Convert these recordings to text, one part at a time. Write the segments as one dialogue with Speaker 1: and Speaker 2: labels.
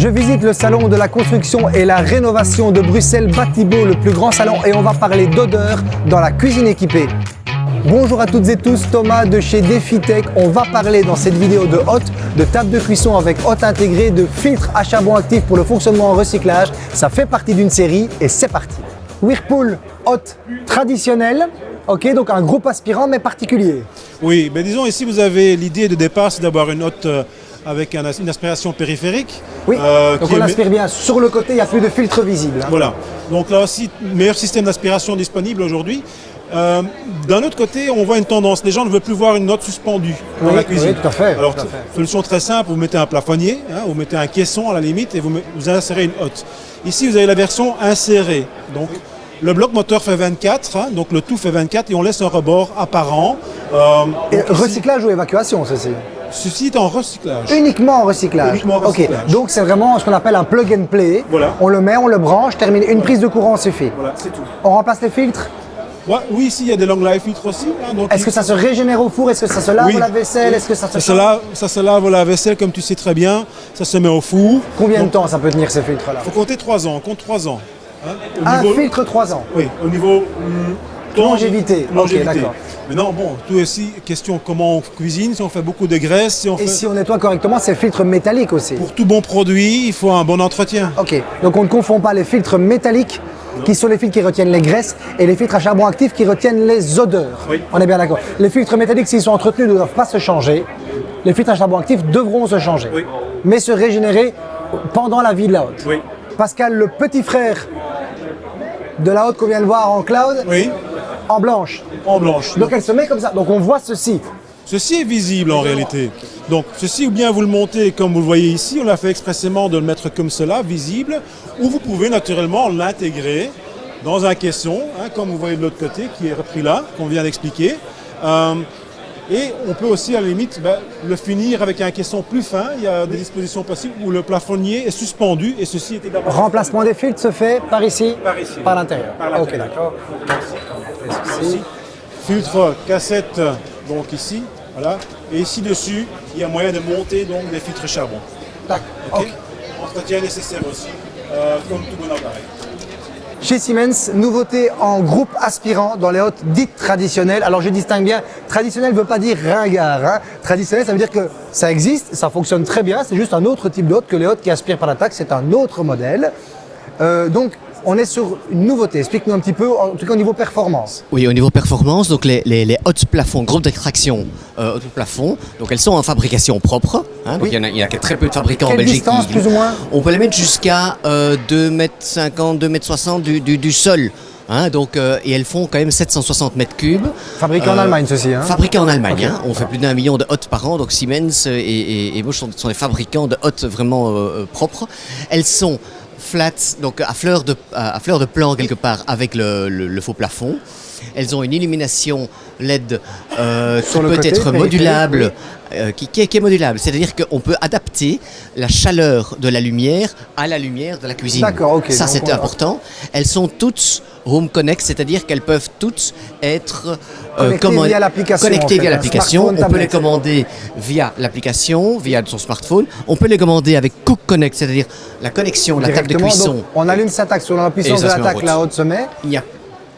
Speaker 1: Je visite le salon de la construction et la rénovation de Bruxelles Batibo, le plus grand salon, et on va parler d'odeur dans la cuisine équipée. Bonjour à toutes et tous, Thomas de chez DefiTech. On va parler dans cette vidéo de hotte, de table de cuisson avec hotte intégrée, de filtres à charbon actif pour le fonctionnement en recyclage. Ça fait partie d'une série et c'est parti. Whirlpool hotte traditionnelle, ok, donc un groupe aspirant mais particulier.
Speaker 2: Oui, mais disons ici vous avez l'idée de départ, c'est d'avoir une hotte euh, avec un- une aspiration périphérique.
Speaker 1: Oui,
Speaker 2: euh,
Speaker 1: donc on aspire bien. Sur le côté, il n'y a plus de filtre visible. hein.
Speaker 2: Voilà. Donc là aussi, meilleur système d'aspiration disponible aujourd'hui. Euh, D'un autre côté, on voit une tendance. Les gens ne veulent plus voir une note suspendue dans la cuisine.
Speaker 1: oui, tout à fait,
Speaker 2: Alors,
Speaker 1: tout à fait.
Speaker 2: solution très simple, vous mettez un plafonnier, hein, vous mettez un caisson à la limite et vous, insérez une hotte. Ici, vous avez la version insérée. Donc, le bloc moteur fait 24, hein, donc le tout fait 24 et on laisse un rebord apparent. Euh,
Speaker 1: Et
Speaker 2: ici,
Speaker 1: recyclage ou évacuation, ceci
Speaker 2: Ceci est en recyclage.
Speaker 1: Uniquement en recyclage.
Speaker 2: Uniquement en
Speaker 1: Ok,
Speaker 2: recyclage.
Speaker 1: donc c'est vraiment ce qu'on appelle un plug and play.
Speaker 2: Voilà.
Speaker 1: On le met, on le branche, termine. Une prise de courant suffit.
Speaker 2: Voilà, c'est tout.
Speaker 1: On remplace les filtres.
Speaker 2: Ouais, oui, ici, il y a des long life filtres aussi. hein,
Speaker 1: Est-ce que ça se régénère au four? Est-ce que ça se lave
Speaker 2: Oui.
Speaker 1: la vaisselle? Est-ce que ça se
Speaker 2: Ça se, lave, ça se lave la vaisselle, comme tu sais très bien. Ça se met au four.
Speaker 1: Combien de temps ça peut tenir ces filtres-là?
Speaker 2: Faut compter 3 ans. On compte 3 ans. hein. Au
Speaker 1: Un
Speaker 2: niveau-
Speaker 1: filtre 3 ans.
Speaker 2: Oui, au niveau hum, temps-
Speaker 1: Longévité. Ok, d'accord.
Speaker 2: Maintenant, bon, tout aussi question comment on cuisine, si on fait beaucoup de graisse, si on
Speaker 1: Et
Speaker 2: fait...
Speaker 1: si on nettoie correctement, c'est filtre métallique aussi.
Speaker 2: Pour tout bon produit, il faut un bon entretien.
Speaker 1: Ok, donc on ne confond pas les filtres métalliques qui sont les filtres qui retiennent les graisses et les filtres à charbon actif qui retiennent les odeurs.
Speaker 2: Oui.
Speaker 1: On est bien d'accord. Les filtres métalliques, s'ils sont entretenus, ne doivent pas se changer. Les filtres à charbon actif devront se changer,
Speaker 2: Oui.
Speaker 1: mais se régénérer pendant la vie de la hotte.
Speaker 2: Oui.
Speaker 1: Pascal, le petit frère de la hotte qu'on vient de voir en cloud,
Speaker 2: Oui,
Speaker 1: en blanche.
Speaker 2: en blanche.
Speaker 1: Donc elle se met comme ça. Donc on voit ceci.
Speaker 2: Ceci est visible en réalité. Donc ceci, ou bien vous le montez comme vous le voyez ici, on l'a fait expressément de le mettre comme cela, visible, ou vous pouvez naturellement l'intégrer dans un caisson, hein, comme vous voyez de l'autre côté, qui est repris là, qu'on vient d'expliquer. Euh, et on peut aussi à la limite ben, le finir avec un caisson plus fin. Il y a des dispositions possibles où le plafonnier est suspendu et ceci est également
Speaker 1: Remplacement des filtres se fait par ici,
Speaker 2: Par ici.
Speaker 1: par l'intérieur.
Speaker 2: Par
Speaker 1: Ok, d'accord.
Speaker 2: Ici. Filtre cassette donc ici, voilà. Et ici dessus, il y a moyen de monter donc des filtres charbon.
Speaker 1: D'accord.
Speaker 2: Ok.
Speaker 1: Ok.
Speaker 2: Entretien nécessaire aussi, euh, comme tout bon appareil.
Speaker 1: Chez Siemens, nouveauté en groupe aspirant dans les hottes dites traditionnelles. Alors je distingue bien, traditionnel ne veut pas dire ringard. hein. Traditionnel, ça veut dire que ça existe, ça fonctionne très bien, c'est juste un autre type de hotte que les hottes qui aspirent par l'attaque, c'est un autre modèle. Euh, donc on est sur une nouveauté, explique-nous un petit peu, en tout cas au niveau performance.
Speaker 3: Oui, au niveau performance, donc les, les, les hautes plafonds, groupes d'extraction euh, hautes plafonds, donc elles sont en fabrication propre. hein, donc
Speaker 1: Oui.
Speaker 3: il y, en a, il y a très peu de fabricants en Belgique.
Speaker 1: distance,
Speaker 3: qui-
Speaker 1: plus ou moins
Speaker 3: On peut les mettre jusqu'à euh, 2,50 m, 2,60 m du, du, du sol. hein, donc, euh, et elles font quand même 760 mètres cubes.
Speaker 1: Fabriqué en
Speaker 3: Euh,
Speaker 1: Allemagne ceci. Hein.
Speaker 3: Fabriquées en Allemagne. Hein. On fait plus d'un million de hottes par an. Donc Siemens et, et, et Bosch sont, sont des fabricants de hottes vraiment euh, propres. Elles sont flat, donc à fleur de, à, fleur de plan quelque part avec le- le faux plafond. Elles ont une illumination LED euh, qui
Speaker 1: Sur
Speaker 3: peut
Speaker 1: côté,
Speaker 3: être modulable, euh, qui, qui est, qui est modulable. C'est-à-dire qu'on peut adapter la chaleur de la lumière à la lumière de la cuisine.
Speaker 1: D'accord, ok.
Speaker 3: Ça, c'est
Speaker 1: on
Speaker 3: important. Elles sont toutes Home Connect, c'est-à-dire qu'elles peuvent toutes être euh,
Speaker 1: Connectées via l'application, en fait, smartphone,
Speaker 3: On peut les commander via l'application, via son smartphone. On peut les commander avec Cook Connect, c'est-à-dire la connexion, la table de cuisson.
Speaker 1: donc, on allume sa taxe sur la puissance de la hotte se met.
Speaker 3: Il y a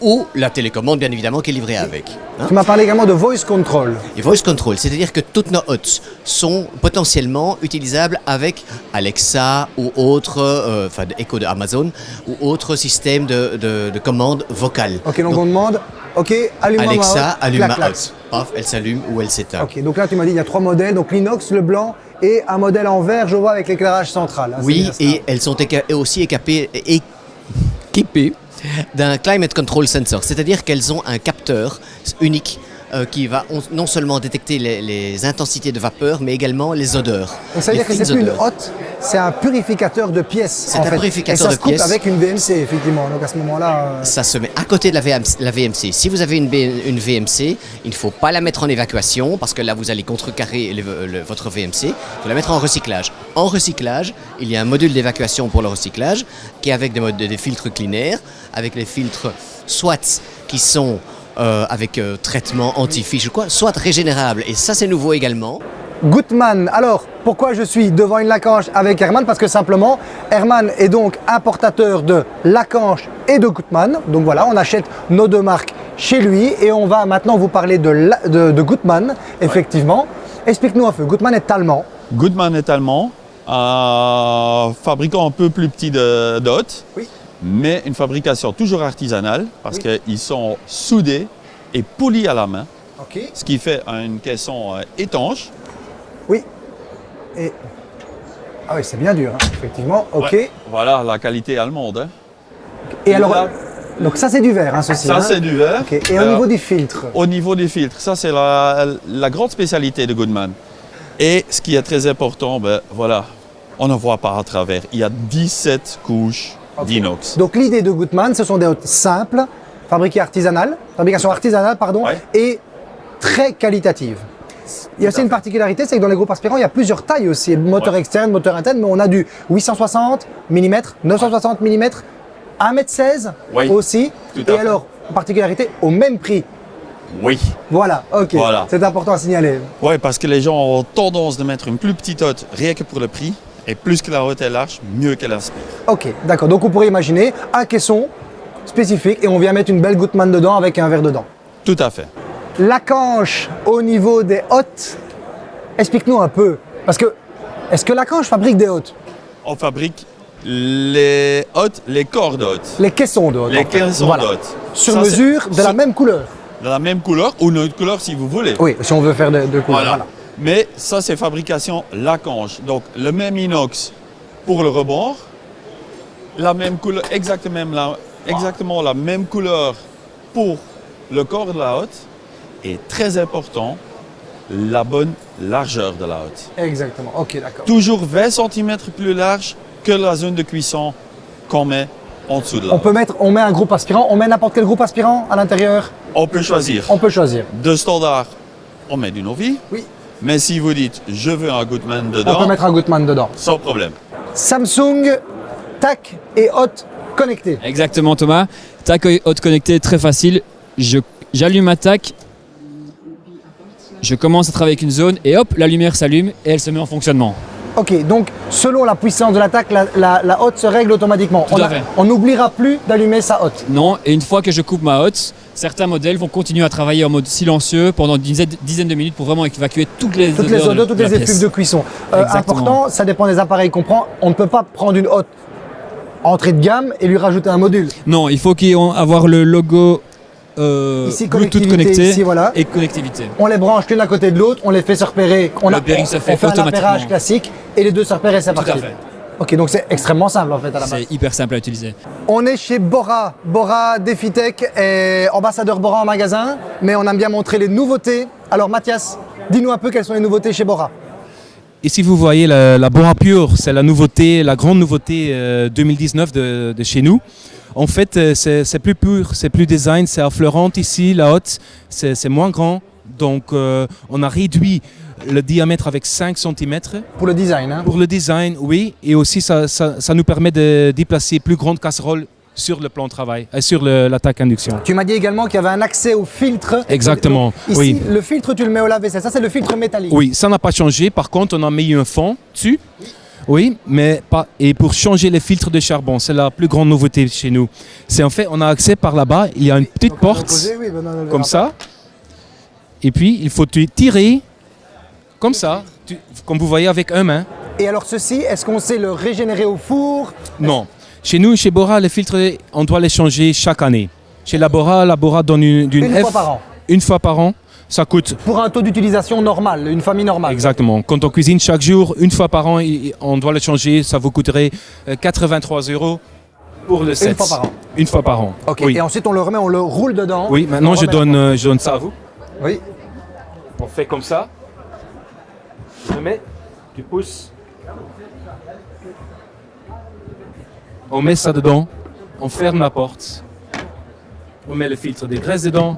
Speaker 3: ou la télécommande, bien évidemment, qui est livrée avec. hein.
Speaker 1: Tu m'as parlé également de voice control.
Speaker 3: Et voice control, c'est-à-dire que toutes nos hots sont potentiellement utilisables avec Alexa ou autre, euh, enfin Echo de Amazon ou autre système de, de, de commande vocale.
Speaker 1: Ok, donc,
Speaker 3: Donc,
Speaker 1: on demande, ok, allume-moi ma
Speaker 3: Alexa, allume
Speaker 1: clac,
Speaker 3: ma
Speaker 1: clac.
Speaker 3: Paf, elle s'allume ou elle s'éteint.
Speaker 1: Ok, donc là tu m'as dit il y a trois modèles, donc l'inox, le blanc et un modèle en verre, je vois, avec l'éclairage central. hein,
Speaker 3: Oui, et elles sont éca- aussi équipées, équipées d'un climate control sensor, c'est-à-dire qu'elles ont un capteur unique euh, qui va on- non seulement détecter les, les intensités de vapeur, mais également les odeurs.
Speaker 1: Donc ça veut dire que c'est une hotte, c'est un purificateur de pièces.
Speaker 3: C'est un
Speaker 1: fait.
Speaker 3: purificateur
Speaker 1: et ça
Speaker 3: de
Speaker 1: se
Speaker 3: pièces.
Speaker 1: avec une VMC, effectivement. Donc à ce moment-là, euh,
Speaker 3: Ça se met à côté de la VMC. La VMC. Si vous avez une, B- une VMC, il ne faut pas la mettre en évacuation parce que là vous allez contrecarrer le- le- votre VMC. Il faut la mettre en recyclage. En recyclage, il y a un module d'évacuation pour le recyclage qui est avec des, modes- des filtres Clean Air, avec les filtres soit qui sont euh, avec euh, traitement anti-fiche ou quoi, soit régénérables. Et ça c'est nouveau également.
Speaker 1: Gutmann. Alors, pourquoi je suis devant une Lacanche avec Herman? Parce que simplement, Herman est donc importateur de Lacanche et de Gutmann. Donc voilà, on achète nos deux marques chez lui et on va maintenant vous parler de, la- de, de Gutmann, effectivement. Explique-nous un peu, Gutmann est allemand.
Speaker 4: Goodman est allemand, un fabricant un peu plus petit de,
Speaker 1: Oui.
Speaker 4: Mais une fabrication toujours artisanale parce qu'ils sont soudés et polis à la main, ce qui fait une caisson euh, étanche.
Speaker 1: Oui. Et... Ah oui, c'est bien dur, hein, effectivement. Ok.
Speaker 4: Ouais. Voilà la qualité allemande. hein.
Speaker 1: Et alors,
Speaker 4: Là-
Speaker 1: donc ça c'est du verre, hein, ceci.
Speaker 4: Ça,
Speaker 1: hein.
Speaker 4: c'est du verre.
Speaker 1: Et au niveau du filtre
Speaker 4: Au niveau des filtres, ça c'est la, la grande spécialité de Goodman. Et ce qui est très important, ben voilà, on ne voit pas à travers. Il y a 17 couches D'inox.
Speaker 1: Donc l'idée de Gutmann, ce sont des hôtes simples, fabriquées artisanales, fabrication artisanale, pardon,
Speaker 4: Ouais.
Speaker 1: et très qualitatives. Il y a aussi une particularité, c'est que dans les groupes aspirants, il y a plusieurs tailles aussi, moteur
Speaker 4: Ouais.
Speaker 1: externe, moteur interne, mais on a du 860 mm, 960 mm, 1m16
Speaker 4: Oui,
Speaker 1: aussi,
Speaker 4: tout à
Speaker 1: et
Speaker 4: fait.
Speaker 1: alors, particularité, au même prix.
Speaker 4: Oui.
Speaker 1: Voilà, ok,
Speaker 4: Voilà.
Speaker 1: c'est important à signaler.
Speaker 4: Oui, parce que les gens ont tendance de mettre une plus petite hotte rien que pour le prix. Et plus que la hotte est large, mieux qu'elle aspire.
Speaker 1: Ok, d'accord, donc on pourrait imaginer un caisson spécifique et on vient mettre une belle Gutmann dedans avec un verre dedans.
Speaker 4: Tout à fait.
Speaker 1: La canche au niveau des hôtes, explique-nous un peu. Parce que, est-ce que la canche fabrique des hôtes?
Speaker 4: On fabrique les hottes, les corps d'hôtes.
Speaker 1: Les caissons de hôtes.
Speaker 4: Les
Speaker 1: en fait.
Speaker 4: 15
Speaker 1: Voilà. Sur
Speaker 4: Ça,
Speaker 1: mesure, de la même couleur.
Speaker 4: De la même couleur ou une autre couleur si vous voulez.
Speaker 1: Oui, si on veut faire de, de couleur.
Speaker 4: Voilà.
Speaker 1: Voilà.
Speaker 4: Mais ça, c'est fabrication Lacanche. Donc, le même inox pour le rebord, la même couleur, exactement la, exactement la même couleur pour le corps de la hotte. Et très important, la bonne largeur de la hotte.
Speaker 1: Exactement. Ok, d'accord.
Speaker 4: Toujours 20 cm plus large que la zone de cuisson qu'on met en dessous de la
Speaker 1: On
Speaker 4: hotte.
Speaker 1: peut mettre, on met un groupe aspirant, on met n'importe quel groupe aspirant à l'intérieur?
Speaker 4: On peut choisir.
Speaker 1: On peut choisir.
Speaker 4: De standard, on met du Novi.
Speaker 1: Oui.
Speaker 4: Mais si vous dites, je veux un Goodman
Speaker 1: On peut
Speaker 4: dedans,
Speaker 1: mettre un Gutmann dedans.
Speaker 4: sans problème.
Speaker 1: Samsung, TAC et hôte connectés.
Speaker 5: Exactement Thomas. Tac haute connecté, très facile. Je- J'allume ma tac. Je commence à travailler avec une zone et hop, la lumière s'allume et elle se met en fonctionnement.
Speaker 1: Ok, donc selon la puissance de l'attaque, la, la, la hotte se règle automatiquement.
Speaker 5: Tout
Speaker 1: on
Speaker 5: à
Speaker 1: a-
Speaker 5: fait.
Speaker 1: on n'oubliera plus d'allumer sa hotte.
Speaker 5: Non, et une fois que je coupe ma hotte, certains modèles vont continuer à travailler en mode silencieux pendant une dizaine, dizaine de minutes pour vraiment évacuer toutes les
Speaker 1: Toutes les
Speaker 5: odeurs de-
Speaker 1: odeurs, toutes
Speaker 5: de la
Speaker 1: les effluves de cuisson. Euh, important, ça dépend des appareils qu'on prend. On ne peut pas prendre une hotte entrée de gamme et lui rajouter un module.
Speaker 5: Non, il faut qu'il avoir le logo euh,
Speaker 1: Ici,
Speaker 5: Bluetooth
Speaker 1: connectivité,
Speaker 5: connecté
Speaker 1: ici, voilà.
Speaker 5: et connectivité.
Speaker 1: On les branche l'une à côté de l'autre, on les fait se repérer. On,
Speaker 5: Le
Speaker 1: a-
Speaker 5: se fait
Speaker 1: fait un
Speaker 5: automatiquement.
Speaker 1: classique et les deux se repèrent et c'est
Speaker 5: Tout à
Speaker 1: parti.
Speaker 5: fait.
Speaker 1: Ok, donc c'est extrêmement simple en fait à la base.
Speaker 5: C'est hyper simple à utiliser.
Speaker 1: On est chez Bora. Bora Defitech est ambassadeur Bora en magasin, mais on aime bien montrer les nouveautés. Alors Mathias, dis-nous un peu quelles sont les nouveautés chez Bora.
Speaker 6: Ici, vous voyez la, la Pure, c'est la nouveauté, la grande nouveauté euh, 2019 de, de chez nous. En fait, euh, c'est plus pur, c'est plus design, c'est affleurante ici, la haute, c'est moins grand. Donc, euh, on a réduit le diamètre avec 5 cm.
Speaker 1: Pour le design, hein.
Speaker 6: Pour le design, oui, et aussi ça, ça- ça nous permet de déplacer plus grande casserole sur le plan de travail, euh, sur l'attaque induction.
Speaker 1: Tu m'as dit également qu'il y avait un accès au filtre.
Speaker 6: Exactement,
Speaker 1: Ici,
Speaker 6: oui.
Speaker 1: le filtre, tu le mets au lave-vaisselle. Ça, c'est le filtre métallique.
Speaker 6: Oui, ça n'a pas changé. Par contre, on a mis un fond dessus. Oui, mais pas. Et pour changer les filtres de charbon, c'est la plus grande nouveauté chez nous. C'est en fait, on a accès par là-bas. Il y a une petite
Speaker 1: Donc,
Speaker 6: porte
Speaker 1: poser, oui, ben non,
Speaker 6: comme ça. Et puis, il faut tirer comme ça, tu- comme vous voyez avec un main.
Speaker 1: Et alors ceci, est-ce qu'on sait le régénérer au four?
Speaker 6: Non. Chez nous, chez Bora, les filtres, on doit les changer chaque année. Chez la Bora, la Bora donne une,
Speaker 1: Une
Speaker 6: F
Speaker 1: fois par an.
Speaker 6: une fois par an. Ça coûte
Speaker 1: Pour un taux d'utilisation normal, une famille normale.
Speaker 6: Exactement. Quand on cuisine chaque jour, une fois par an, on doit le changer. Ça vous coûterait euh, 83 euros pour le set.
Speaker 1: fois par an.
Speaker 6: Une fois par an.
Speaker 1: Ok.
Speaker 6: Oui.
Speaker 1: Et ensuite, on le remet, on le roule dedans.
Speaker 6: Oui, maintenant je donne, euh, je donne ça à vous.
Speaker 1: Oui.
Speaker 6: On fait comme ça. Je mets, tu pousses. On met ça dedans. On ferme la porte. On met le filtre des graisses dedans.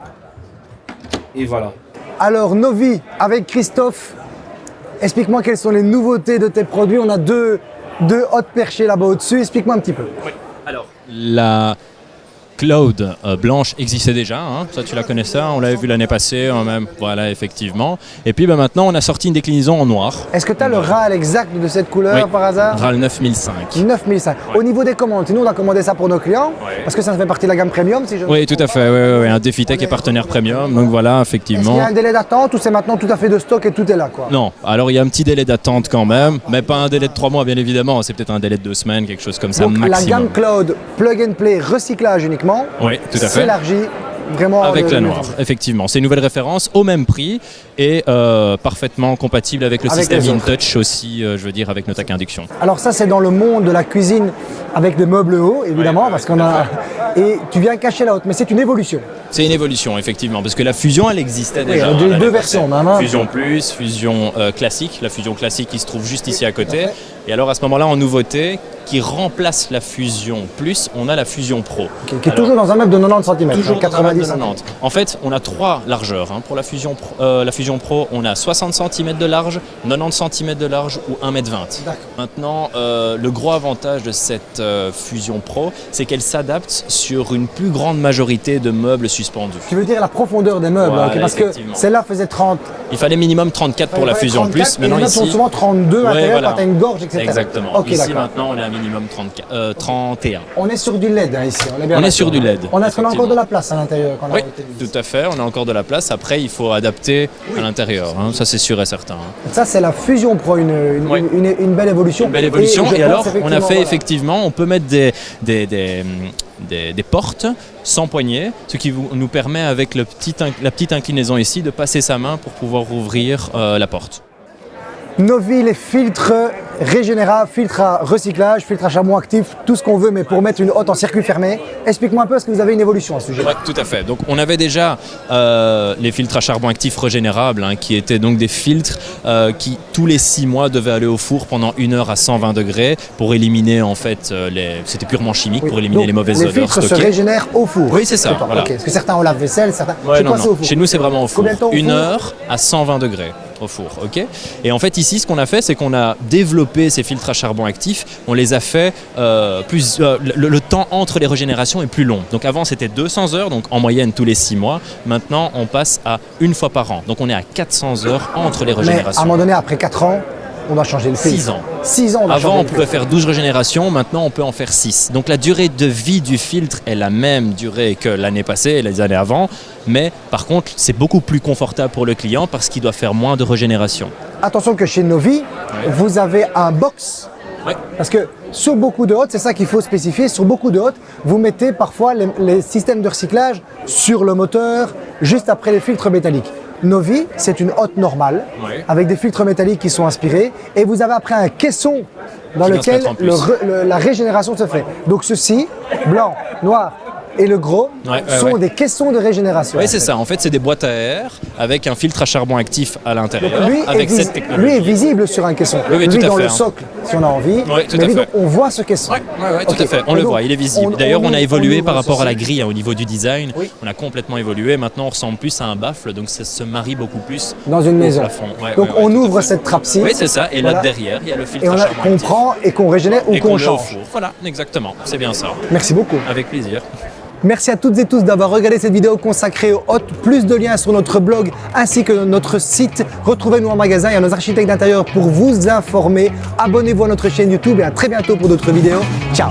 Speaker 6: Et voilà.
Speaker 1: Alors, Novi, avec Christophe, explique-moi quelles sont les nouveautés de tes produits. On a deux, deux hôtes perchés là-bas au-dessus. Explique-moi un petit peu.
Speaker 5: Alors, la,
Speaker 7: Cloud euh, blanche existait déjà, hein. ça tu la connaissais, on l'avait vu l'année passée, hein, même, voilà effectivement. Et puis bah, maintenant on a sorti une déclinaison en noir,
Speaker 1: Est-ce que tu as le RAL exact de cette couleur
Speaker 7: Oui.
Speaker 1: par hasard?
Speaker 7: RAL 9005.
Speaker 1: 9005. Au niveau des commandes, nous on a commandé ça pour nos clients, parce que ça fait partie de la gamme premium si je
Speaker 7: Oui, tout à fait, oui, oui, oui, un Defitech est partenaire premium, donc voilà,
Speaker 1: Est-ce qu'il y
Speaker 7: effectivement.
Speaker 1: a un délai d'attente ou c'est maintenant tout à fait de stock et tout est là quoi?
Speaker 7: Non, alors il y a un petit délai d'attente quand même, mais pas un délai de trois mois bien évidemment, c'est peut-être un délai de deux semaines, quelque chose comme ça
Speaker 1: Donc la
Speaker 7: maximum.
Speaker 1: gamme Cloud, plug and play, recyclage uniquement,
Speaker 7: Oui, tout à fait.
Speaker 1: s'élargit vraiment
Speaker 7: Avec la noire, effectivement. C'est une nouvelle référence au même prix et euh, parfaitement compatible avec le
Speaker 1: Avec
Speaker 7: système. InTouch aussi, euh, je veux dire, avec Notac Induction.
Speaker 1: Alors ça c'est dans le monde de la cuisine avec des meubles hauts évidemment parce qu'on a et tu viens cacher la haute mais c'est une évolution.
Speaker 7: C'est une évolution, effectivement, parce que la fusion, elle existait déjà. hein,
Speaker 1: deux- deux même, hein.
Speaker 7: Fusion Plus, Fusion euh, classique, la Fusion classique qui se trouve juste ici à côté. Et alors à ce moment-là, en nouveauté, qui remplace la Fusion Plus, on a la Fusion Pro.
Speaker 1: Qui, qui est
Speaker 7: Alors,
Speaker 1: toujours dans un meuble de 90 cm,
Speaker 7: Toujours
Speaker 1: 90
Speaker 7: 90 90. En fait, on a trois largeurs. hein. Pour la Fusion, Pro, euh, la Fusion Pro, on a 60 cm de large, 90 cm de large ou 1 m 20
Speaker 1: D'accord.
Speaker 7: Maintenant, euh, le gros avantage de cette euh, Fusion Pro, c'est qu'elle s'adapte sur une plus grande majorité de meubles suspendus.
Speaker 1: Tu veux dire la profondeur des meubles,
Speaker 7: Voilà,
Speaker 1: parce que celle-là faisait 30.
Speaker 7: Il fallait minimum 34 pour la Fusion
Speaker 1: 34,
Speaker 7: Plus.
Speaker 1: et
Speaker 7: Maintenant
Speaker 1: autres sont
Speaker 7: ici,
Speaker 1: souvent 32 à
Speaker 7: Ouais,
Speaker 1: l'intérieur
Speaker 7: voilà.
Speaker 1: quand tu as une gorge, etc.
Speaker 7: exactement.
Speaker 1: Ok,
Speaker 7: ici maintenant, on est à minimum 34, euh, 31.
Speaker 1: On est sur du LED hein, ici, on est bien
Speaker 7: On est sur du LED,
Speaker 1: On a, encore de la place à l'intérieur quand on a
Speaker 7: Oui, tout à fait. On a encore de la place. Après, il faut adapter à l'intérieur. hein. Ça, c'est sûr et certain. hein.
Speaker 1: Ça c'est la Fusion Pro, une, une,
Speaker 7: Oui.
Speaker 1: une- une belle évolution.
Speaker 7: Une belle évolution. Et,
Speaker 1: pense
Speaker 7: alors, on a fait effectivement, on peut mettre des, des, des, des- portes sans poignée, ce qui nous permet, avec la petite inclinaison ici, de passer sa main pour pouvoir ouvrir euh, la porte.
Speaker 1: Novi, les filtres régénérables, filtres à recyclage, filtres à charbon actif, tout ce qu'on veut, mais pour mettre une hotte en circuit fermé. Explique-moi un peu, est-ce que vous avez une évolution à ce sujet
Speaker 7: Ouais, tout à fait. Donc, on avait déjà euh, les filtres à charbon actif régénérables, hein, qui étaient donc des filtres euh, qui, tous les six mois, devaient aller au four pendant une heure à 120 degrés pour éliminer, en fait, euh, les... c'était purement chimique,
Speaker 1: Oui.
Speaker 7: pour éliminer
Speaker 1: Donc,
Speaker 7: les mauvaises
Speaker 1: les
Speaker 7: odeurs
Speaker 1: filtres se régénèrent au four.
Speaker 7: Oui, c'est ça, voilà.
Speaker 1: Parce que certains ont lave-vaisselle, certains.
Speaker 7: Ouais, non, non.
Speaker 1: au four.
Speaker 7: Chez nous, c'est vraiment au four.
Speaker 1: Combien de temps au
Speaker 7: Une heure à 120 degrés au four, ok Et en fait, ici, ce qu'on a fait, c'est qu'on a développé ces filtres à charbon actif. On les a fait euh, plus. euh, le, le temps entre les régénérations est plus long. Donc avant, c'était 200 heures, donc en moyenne tous les 6 mois. Maintenant, on passe à une fois par an. Donc on est à 400 heures entre les
Speaker 1: Mais à un
Speaker 7: régénérations.
Speaker 1: moment donné, après 4 ans, on doit changer le
Speaker 7: ans.
Speaker 1: 6 ans, on doit
Speaker 7: Avant, on pouvait faire 12 régénérations, maintenant on peut en faire 6. Donc la durée de vie du filtre est la même durée que l'année passée et les années avant, mais par contre, c'est beaucoup plus confortable pour le client parce qu'il doit faire moins de régénération.
Speaker 1: Attention que chez Novi, vous avez un box.
Speaker 7: Ouais.
Speaker 1: Parce que sur beaucoup de hottes, c'est ça qu'il faut spécifier, sur beaucoup de hottes, vous mettez parfois les, les systèmes de recyclage sur le moteur, juste après les filtres métalliques. Novi, c'est une hotte normale,
Speaker 7: Ouais.
Speaker 1: avec des filtres métalliques qui sont inspirés, et vous avez après un caisson dans lequel le le- la régénération se fait. Donc ceci, blanc, noir et le gros,
Speaker 7: Ouais,
Speaker 1: sont
Speaker 7: ouais.
Speaker 1: des caissons de régénération.
Speaker 7: Oui, c'est ça. En fait, c'est des boîtes à air avec un filtre à charbon actif à l'intérieur,
Speaker 1: Lui
Speaker 7: avec cette technologie.
Speaker 1: lui est visible sur un caisson.
Speaker 7: Oui, oui,
Speaker 1: lui
Speaker 7: tout à
Speaker 1: dans
Speaker 7: fait,
Speaker 1: le
Speaker 7: hein.
Speaker 1: socle, si on a envie.
Speaker 7: Oui, tout
Speaker 1: mais
Speaker 7: à
Speaker 1: lui,
Speaker 7: fait.
Speaker 1: donc, on voit ce caisson.
Speaker 7: Ouais, tout à fait. On
Speaker 1: Et
Speaker 7: le
Speaker 1: donc,
Speaker 7: voit, il est visible.
Speaker 1: on-
Speaker 7: D'ailleurs, on,
Speaker 1: on
Speaker 7: a évolué
Speaker 1: on
Speaker 7: par rapport à la grille hein, au niveau du design.
Speaker 1: Oui.
Speaker 7: On a complètement évolué. Maintenant, on ressemble plus à un baffle, donc ça se marie beaucoup plus
Speaker 1: Dans une
Speaker 7: au
Speaker 1: maison.
Speaker 7: plafond. Ouais,
Speaker 1: donc on ouvre cette trappe-ci.
Speaker 7: Oui, c'est ça. Et là derrière, il y a le filtre
Speaker 1: on
Speaker 7: à charbon
Speaker 1: qu'on
Speaker 7: actif.
Speaker 1: prend et qu'on régénère ou qu'on
Speaker 7: four. Voilà, exactement. C'est bien ça.
Speaker 1: Merci beaucoup.
Speaker 7: Avec plaisir.
Speaker 1: Merci à toutes et tous d'avoir regardé cette vidéo consacrée aux hôtes. Plus de liens sur notre blog ainsi que notre site. Retrouvez-nous en magasin et à nos architectes d'intérieur pour vous informer. Abonnez-vous à notre chaîne YouTube et à très bientôt pour d'autres vidéos. Ciao